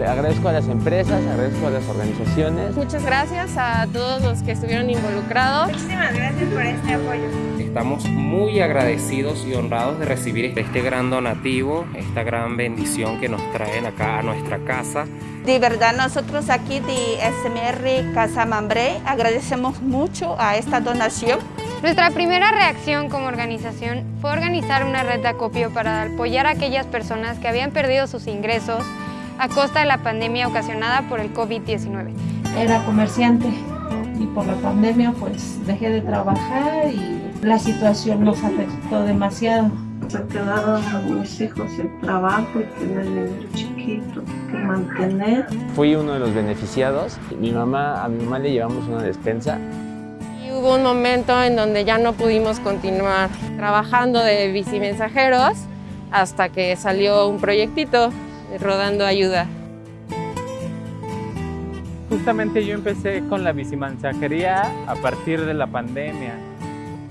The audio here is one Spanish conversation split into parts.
Le agradezco a las empresas, agradezco a las organizaciones. Muchas gracias a todos los que estuvieron involucrados. Muchísimas gracias por este apoyo. Estamos muy agradecidos y honrados de recibir este gran donativo, esta gran bendición que nos traen acá a nuestra casa. De verdad, nosotros aquí de SMR Casa Mambré agradecemos mucho a esta donación. Nuestra primera reacción como organización fue organizar una red de acopio para apoyar a aquellas personas que habían perdido sus ingresos a costa de la pandemia ocasionada por el COVID-19. Era comerciante y por la pandemia pues dejé de trabajar y la situación nos afectó demasiado. Se quedaron mis hijos sin trabajo y tener niños chiquitos que mantener. Fui uno de los beneficiados. Mi mamá, a mi mamá le llevamos una despensa y hubo un momento en donde ya no pudimos continuar trabajando de bicimensajeros hasta que salió un proyectito rodando ayuda. Justamente yo empecé con la bicimensajería a partir de la pandemia.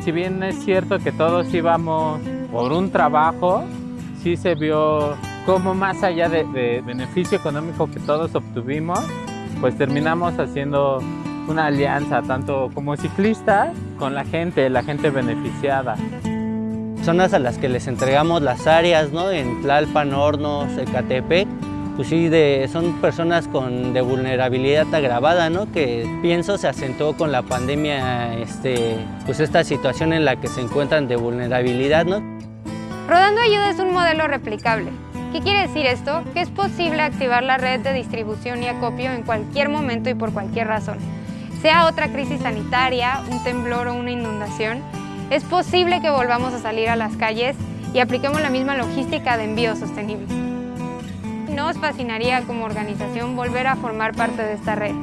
Si bien es cierto que todos íbamos por un trabajo, sí se vio como más allá de, de beneficio económico que todos obtuvimos, pues terminamos haciendo una alianza tanto como ciclista con la gente, la gente beneficiada. Personas a las que les entregamos las áreas ¿no? en Tlalpan, Hornos, Ecatepec, pues sí, de, son personas con, de vulnerabilidad agravada, ¿no? que pienso se acentuó con la pandemia, este, pues esta situación en la que se encuentran de vulnerabilidad. ¿no? Rodando Ayuda es un modelo replicable. ¿Qué quiere decir esto? Que es posible activar la red de distribución y acopio en cualquier momento y por cualquier razón. Sea otra crisis sanitaria, un temblor o una inundación, es posible que volvamos a salir a las calles y apliquemos la misma logística de envío sostenible. Nos fascinaría como organización volver a formar parte de esta red.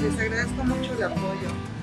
Les agradezco mucho el apoyo.